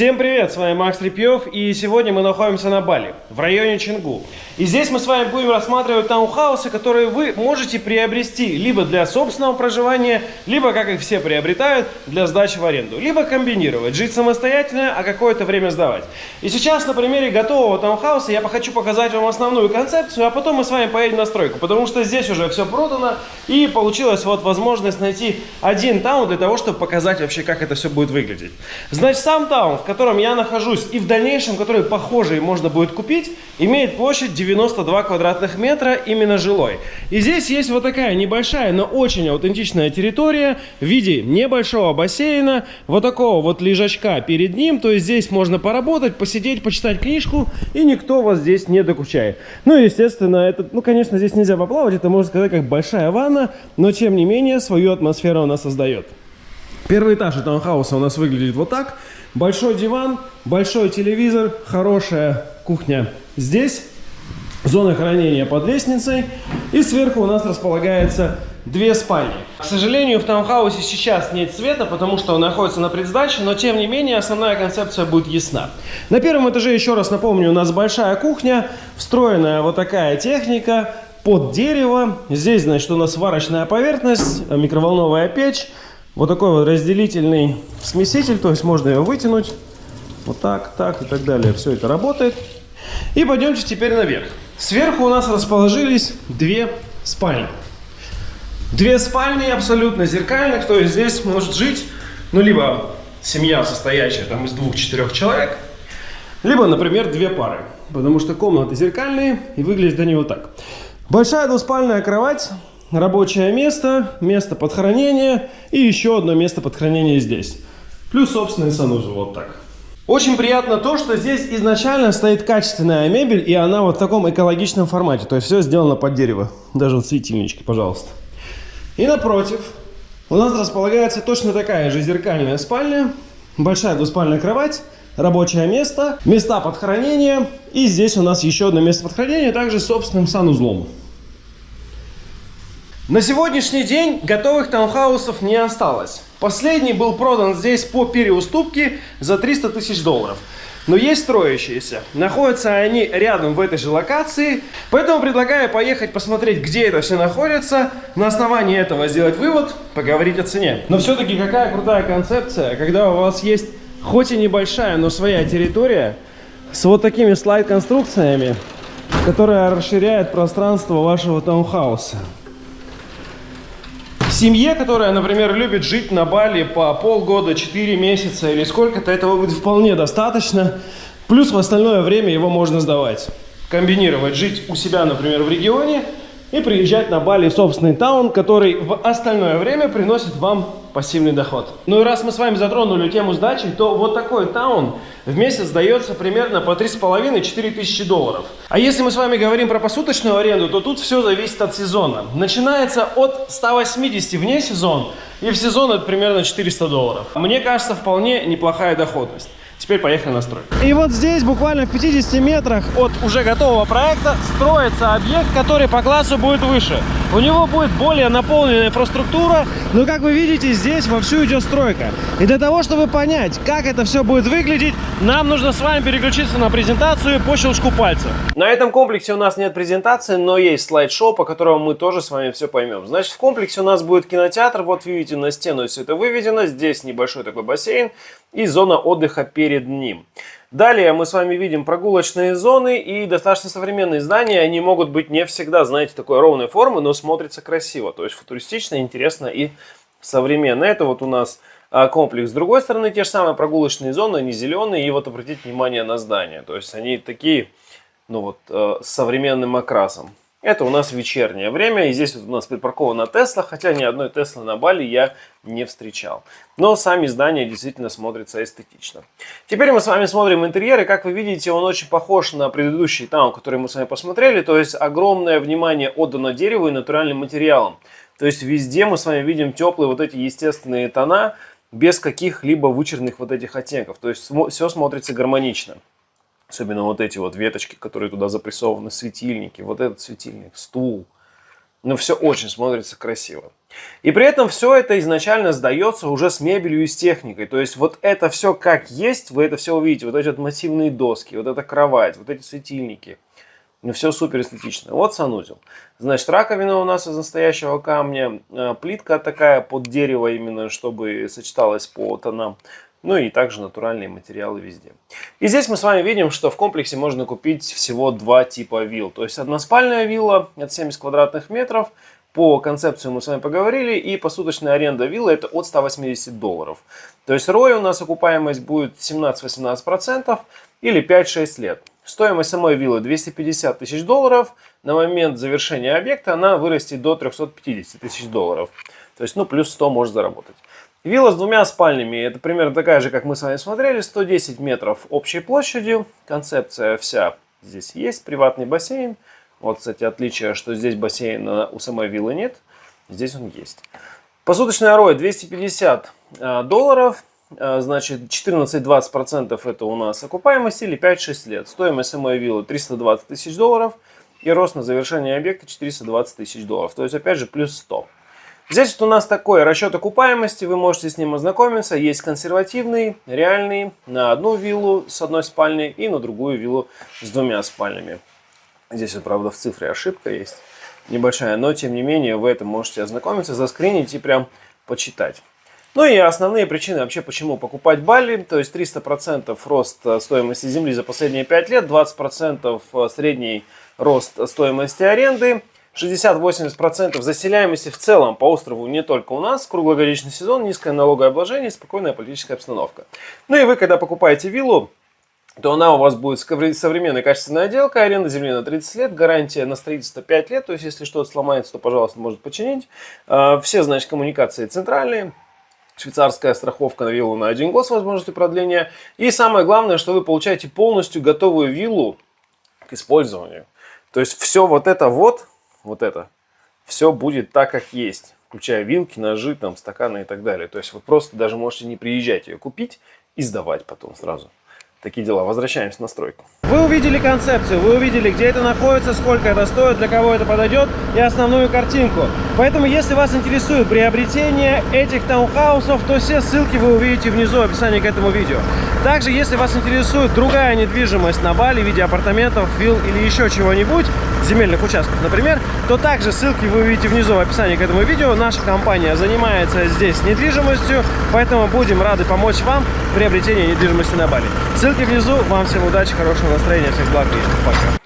Всем привет, с вами Макс Репьев, и сегодня мы находимся на Бали, в районе Чингу. И здесь мы с вами будем рассматривать таунхаусы, которые вы можете приобрести либо для собственного проживания, либо, как их все приобретают, для сдачи в аренду. Либо комбинировать, жить самостоятельно, а какое-то время сдавать. И сейчас на примере готового таунхауса я хочу показать вам основную концепцию, а потом мы с вами поедем на стройку, потому что здесь уже все продано, и получилась вот возможность найти один таун для того, чтобы показать вообще, как это все будет выглядеть. Значит, сам таун в котором я нахожусь, и в дальнейшем, который похожий можно будет купить, имеет площадь 92 квадратных метра, именно жилой. И здесь есть вот такая небольшая, но очень аутентичная территория в виде небольшого бассейна, вот такого вот лежачка перед ним, то есть здесь можно поработать, посидеть, почитать книжку, и никто вас здесь не докучает. Ну и, естественно, это, ну, конечно, здесь нельзя поплавать, это можно сказать как большая ванна, но, тем не менее, свою атмосферу она создает. Первый этаж таунхауса у нас выглядит вот так. Большой диван, большой телевизор, хорошая кухня здесь. Зона хранения под лестницей. И сверху у нас располагается две спальни. К сожалению, в таунхаусе сейчас нет света, потому что он находится на предсдаче, но тем не менее основная концепция будет ясна. На первом этаже, еще раз напомню, у нас большая кухня, встроенная вот такая техника под дерево. Здесь, значит, у нас сварочная поверхность, микроволновая печь. Вот такой вот разделительный смеситель, то есть можно ее вытянуть. Вот так, так и так далее. Все это работает. И пойдемте теперь наверх. Сверху у нас расположились две спальни. Две спальни абсолютно зеркальных, то есть здесь может жить, ну, либо семья, состоящая там из двух-четырех человек, либо, например, две пары. Потому что комнаты зеркальные и выглядят они вот так. Большая двуспальная кровать рабочее место, место под хранение и еще одно место под хранение здесь. Плюс собственный санузел, вот так. Очень приятно то, что здесь изначально стоит качественная мебель, и она вот в таком экологичном формате. То есть все сделано под дерево. Даже вот светильнички, пожалуйста. И напротив у нас располагается точно такая же зеркальная спальня. Большая двуспальная кровать, рабочее место, места под хранение. И здесь у нас еще одно место под хранение, также с собственным санузлом. На сегодняшний день готовых таунхаусов не осталось. Последний был продан здесь по переуступке за 300 тысяч долларов. Но есть строящиеся. Находятся они рядом в этой же локации. Поэтому предлагаю поехать посмотреть, где это все находится. На основании этого сделать вывод, поговорить о цене. Но все-таки какая крутая концепция, когда у вас есть хоть и небольшая, но своя территория с вот такими слайд-конструкциями, которая расширяет пространство вашего таунхауса. Семье, которая, например, любит жить на Бали по полгода, 4 месяца или сколько-то, этого будет вполне достаточно. Плюс в остальное время его можно сдавать. Комбинировать, жить у себя, например, в регионе и приезжать на Бали в собственный таун, который в остальное время приносит вам пассивный доход. Ну и раз мы с вами затронули тему сдачи, то вот такой таун в месяц сдается примерно по 3,5-4 тысячи долларов. А если мы с вами говорим про посуточную аренду, то тут все зависит от сезона. Начинается от 180 вне сезон, и в сезон это примерно 400 долларов. Мне кажется, вполне неплохая доходность. Теперь поехали на стройку. И вот здесь, буквально в 50 метрах от уже готового проекта, строится объект, который по классу будет выше. У него будет более наполненная инфраструктура, но, как вы видите, здесь вовсю идет стройка. И для того, чтобы понять, как это все будет выглядеть, нам нужно с вами переключиться на презентацию по щелчку пальца. На этом комплексе у нас нет презентации, но есть слайд-шоу, по которому мы тоже с вами все поймем. Значит, в комплексе у нас будет кинотеатр, вот видите, на стену все это выведено, здесь небольшой такой бассейн, и зона отдыха перед ним. Далее мы с вами видим прогулочные зоны и достаточно современные здания. Они могут быть не всегда, знаете, такой ровной формы, но смотрятся красиво. То есть футуристично, интересно и современно. Это вот у нас а, комплекс. С другой стороны, те же самые прогулочные зоны, они зеленые. И вот обратите внимание на здания. То есть они такие, ну вот, э, с современным окрасом. Это у нас вечернее время, и здесь вот у нас припаркована Тесла, хотя ни одной Теслы на Бали я не встречал. Но сами здания действительно смотрятся эстетично. Теперь мы с вами смотрим интерьер, и как вы видите, он очень похож на предыдущий таун, который мы с вами посмотрели, то есть огромное внимание отдано дереву и натуральным материалам. То есть везде мы с вами видим теплые вот эти естественные тона, без каких-либо вычерных вот этих оттенков, то есть все смотрится гармонично. Особенно вот эти вот веточки, которые туда запрессованы, светильники, вот этот светильник, стул. но все очень смотрится красиво. И при этом все это изначально сдается уже с мебелью и с техникой. То есть вот это все как есть, вы это все увидите. Вот эти вот массивные доски, вот эта кровать, вот эти светильники. Ну, все супер эстетично. Вот санузел. Значит, раковина у нас из настоящего камня. Э, плитка такая под дерево именно, чтобы сочеталась по тонам. Ну и также натуральные материалы везде. И здесь мы с вами видим, что в комплексе можно купить всего два типа вилл. То есть односпальная вилла от 70 квадратных метров. По концепции мы с вами поговорили. И посуточная аренда виллы это от 180 долларов. То есть ROI у нас окупаемость будет 17-18% или 5-6 лет. Стоимость самой виллы 250 тысяч долларов. На момент завершения объекта она вырастет до 350 тысяч долларов. То есть, ну, плюс 100 может заработать. Вилла с двумя спальнями, это примерно такая же, как мы с вами смотрели, 110 метров общей площадью. Концепция вся здесь есть, приватный бассейн. Вот, кстати, отличие, что здесь бассейна у самой виллы нет, здесь он есть. Посуточная ROI 250 э, долларов, э, значит 14-20% это у нас окупаемость или 5-6 лет. Стоимость самой виллы 320 тысяч долларов и рост на завершение объекта 420 тысяч долларов. То есть опять же плюс 100. Здесь вот у нас такой расчет окупаемости, вы можете с ним ознакомиться. Есть консервативный, реальный, на одну виллу с одной спальней и на другую виллу с двумя спальнями. Здесь, правда, в цифре ошибка есть небольшая, но тем не менее вы это можете ознакомиться, заскринить и прям почитать. Ну и основные причины вообще, почему покупать Бали, то есть 300% рост стоимости земли за последние 5 лет, 20% средний рост стоимости аренды, 60-80% заселяемости в целом по острову не только у нас, круглогодичный сезон, низкое налогообложение, спокойная политическая обстановка. Ну и вы, когда покупаете виллу, то она у вас будет современная качественная отделка, аренда земли на 30 лет, гарантия на строительство 5 лет, то есть если что-то сломается, то, пожалуйста, может починить. А, все, значит, коммуникации центральные, швейцарская страховка на виллу на один год с возможностью продления. И самое главное, что вы получаете полностью готовую виллу к использованию. То есть все вот это вот вот это, все будет так, как есть, включая вилки, ножи, там, стаканы и так далее. То есть вы просто даже можете не приезжать ее купить и сдавать потом сразу. Такие дела. Возвращаемся на стройку. Вы увидели концепцию, вы увидели, где это находится, сколько это стоит, для кого это подойдет и основную картинку. Поэтому, если вас интересует приобретение этих таунхаусов, то все ссылки вы увидите внизу в описании к этому видео. Также, если вас интересует другая недвижимость на Бали в виде апартаментов, вилл или еще чего-нибудь, земельных участков, например, то также ссылки вы увидите внизу в описании к этому видео. Наша компания занимается здесь недвижимостью, поэтому будем рады помочь вам в приобретении недвижимости на Бали. Ссылки внизу. Вам всем удачи, хорошего настроения, всех благ и пока.